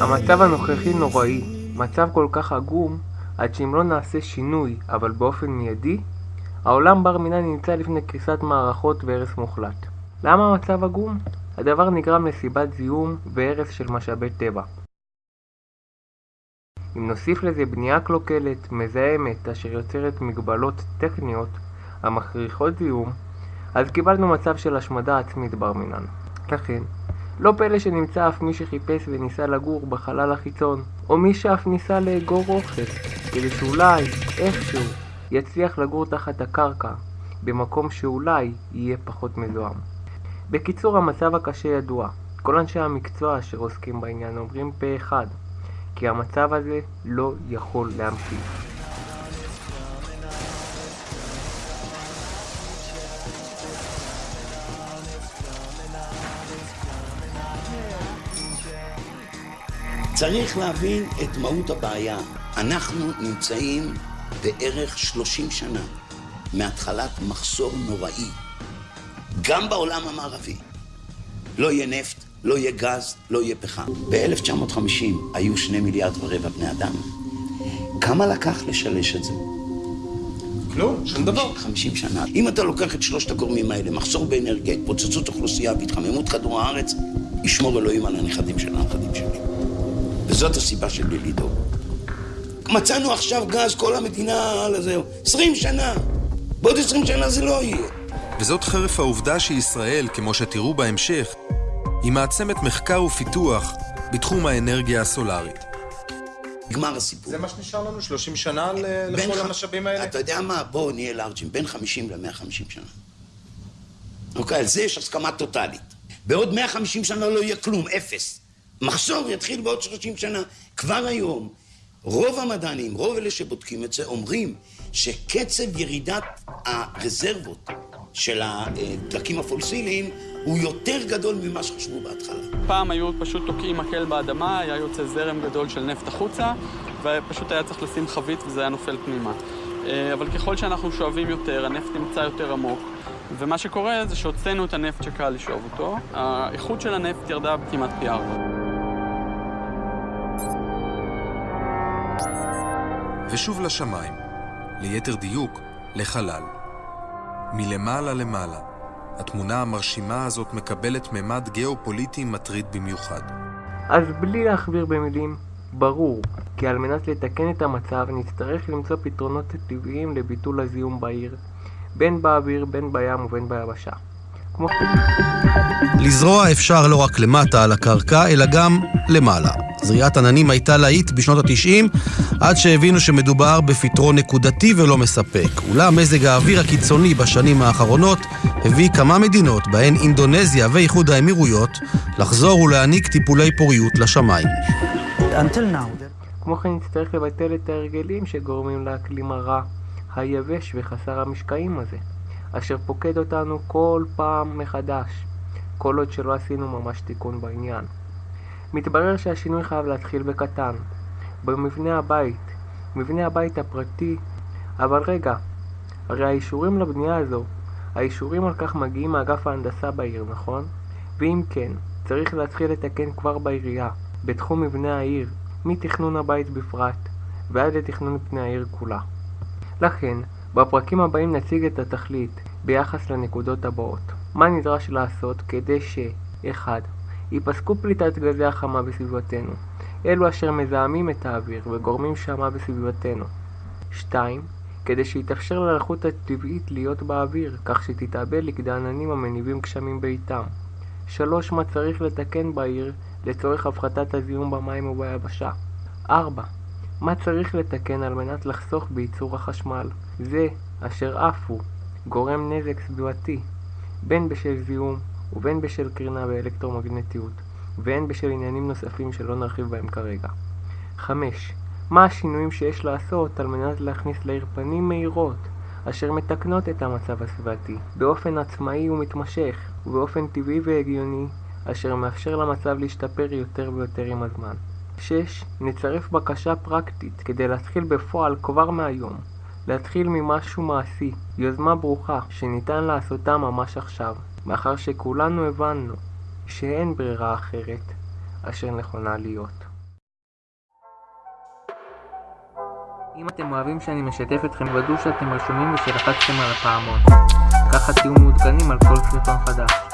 המצב הנוכחי נוראי, מצב כל כך עגום, עד שאם לא נעשה שינוי, אבל באופן מיידי, העולם בר מינן נמצא לפני קריסת מערכות והרס מוחלט. למה המצב עגום? הדבר נגרם לסיבת זיהום והרס של משאבי טבע. אם נוסיף לזה בנייה קלוקלת, מזהמת, אשר יוצרת מגבלות טכניות המכריחות זיהום, אז קיבלנו מצב של השמדה עצמית בר מינן. לכן, לא פלא שנמצא אף מי שחיפש וניסה לגור בחלל החיצון, או מי שאף ניסה לאגור אוכל, כדי שאולי, איכשהו, יצליח לגור תחת הקרקע, במקום שאולי יהיה פחות מזוהם. בקיצור, המצב הקשה ידוע. כל אנשי המקצוע אשר עוסקים בעניין אומרים פה אחד, כי המצב הזה לא יכול להמשיך. צריך להבין את מהות הבעיה. אנחנו נמצאים בערך 30 שנה מהתחלת מחסור נוראי, גם בעולם המערבי. לא יהיה נפט, לא יהיה גז, לא יהיה פחם. ב-1950 היו שני מיליארד ורבע בני אדם. כמה לקח לשלש את זה? כלום, שום דבר. 50 שנה. אם אתה לוקח את שלושת הגורמים האלה, מחסור באנרגיה, התפוצצות אוכלוסייה והתחממות כדור הארץ, ישמור אלוהים על הנכדים של הנכדים שלי. וזאת הסיבה שלי לדאוג. מצאנו עכשיו גז, כל המדינה על הזהו. 20 שנה. בעוד 20 שנה זה לא יהיה. וזאת חרף העובדה שישראל, כמו שתראו בהמשך, היא מעצמת מחקר ופיתוח בתחום האנרגיה הסולארית. נגמר הסיפור. זה מה שנשאר לנו? 30 שנה ל- לכל ח- המשאבים האלה? אתה יודע מה? בואו נהיה לארג'ים. בין 50 ל-150 שנה. אוקיי, על זה יש הסכמה טוטאלית. בעוד 150 שנה לא יהיה כלום, אפס. מחסור יתחיל בעוד 30 שנה. כבר היום, רוב המדענים, רוב אלה שבודקים את זה, אומרים שקצב ירידת הרזרבות של הדלקים הפולסיליים הוא יותר גדול ממה שחשבו בהתחלה. פעם היו פשוט תוקעים מקל באדמה, היה יוצא זרם גדול של נפט החוצה, ופשוט היה צריך לשים חבית וזה היה נופל פנימה. אה, אבל ככל שאנחנו שואבים יותר, הנפט נמצא יותר עמוק, ומה שקורה זה שהוצאנו את הנפט שקל לשאוב אותו, האיכות של הנפט ירדה כמעט פי ארבע. ושוב לשמיים, ליתר דיוק, לחלל. מלמעלה למעלה, התמונה המרשימה הזאת מקבלת ממד גיאופוליטי מטריד במיוחד. אז בלי להכביר במילים, ברור כי על מנת לתקן את המצב נצטרך למצוא פתרונות טבעיים לביטול הזיהום בעיר, בין באוויר, בין בים ובין ביבשה. כמו לזרוע אפשר לא רק למטה על הקרקע, אלא גם למעלה. זריעת עננים הייתה להיט בשנות ה-90, עד שהבינו שמדובר בפתרון נקודתי ולא מספק. אולם מזג האוויר הקיצוני בשנים האחרונות הביא כמה מדינות, בהן אינדונזיה ואיחוד האמירויות, לחזור ולהעניק טיפולי פוריות לשמיים. כמו כן נצטרך לבטל את ההרגלים שגורמים לאקלים הרע, היבש וחסר המשקעים הזה, אשר פוקד אותנו כל פעם מחדש, כל עוד שלא עשינו ממש תיקון בעניין. מתברר שהשינוי חייב להתחיל בקטן, במבנה הבית, מבנה הבית הפרטי, אבל רגע, הרי האישורים לבנייה הזו, האישורים על כך מגיעים מאגף ההנדסה בעיר, נכון? ואם כן, צריך להתחיל לתקן כבר בעירייה, בתחום מבנה העיר, מתכנון הבית בפרט, ועד לתכנון פני העיר כולה. לכן, בפרקים הבאים נציג את התכלית ביחס לנקודות הבאות. מה נדרש לעשות כדי ש 1. ייפסקו פליטת גזי החמה בסביבתנו, אלו אשר מזהמים את האוויר וגורמים שמה בסביבתנו. 2. כדי שיתאפשר ללחות הטבעית להיות באוויר, כך שתתאבד לכדי עננים המניבים גשמים בעיתם. 3. מה צריך לתקן בעיר לצורך הפחתת הזיהום במים וביבשה. 4. מה צריך לתקן על מנת לחסוך בייצור החשמל? זה אשר הוא גורם נזק סביבתי, בין בשל זיהום ובין בשל קרינה ואלקטרומגנטיות, והן בשל עניינים נוספים שלא נרחיב בהם כרגע. 5. מה השינויים שיש לעשות על מנת להכניס לעיר פנים מהירות, אשר מתקנות את המצב הסביבתי, באופן עצמאי ומתמשך, ובאופן טבעי והגיוני, אשר מאפשר למצב להשתפר יותר ויותר עם הזמן. 6. נצרף בקשה פרקטית כדי להתחיל בפועל כבר מהיום. להתחיל ממשהו מעשי, יוזמה ברוכה, שניתן לעשותה ממש עכשיו, מאחר שכולנו הבנו שאין ברירה אחרת. אשר נכונה להיות. אם אתם אוהבים שאני משתף אתכם, ודאו שאתם רשומים ושלחצתם על הפעמון. ככה תהיו מעודכנים על כל סרטון חדש.